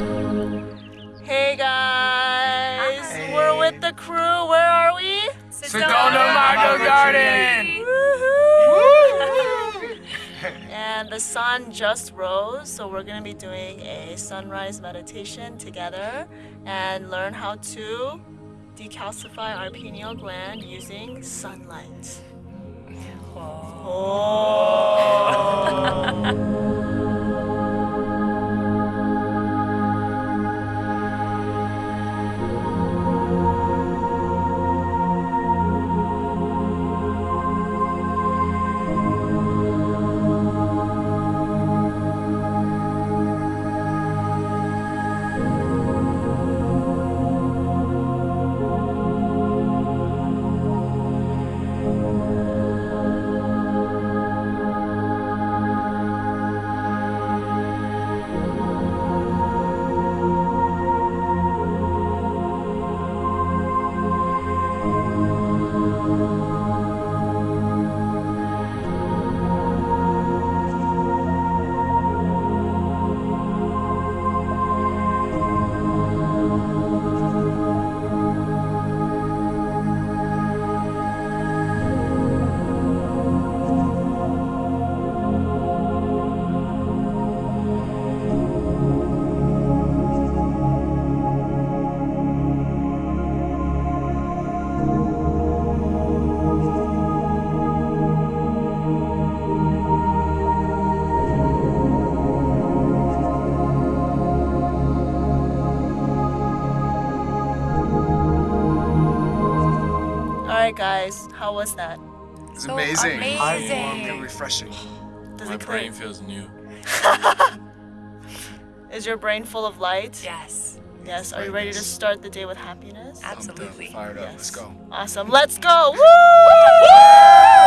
Hey guys, Hi. we're with the crew. Where are we? Sedona Mago Garden. and the sun just rose, so we're gonna be doing a sunrise meditation together and learn how to decalcify our pineal gland using sunlight. Oh. Alright, guys, how was that? It's So amazing. amazing. And refreshing. Does My it brain feels new. Is your brain full of light? Yes, Yes. Are you ready to start the day with happiness? Absolutely. Fired up. Yes. Let's go. Awesome. Let's go. Woo! Yeah.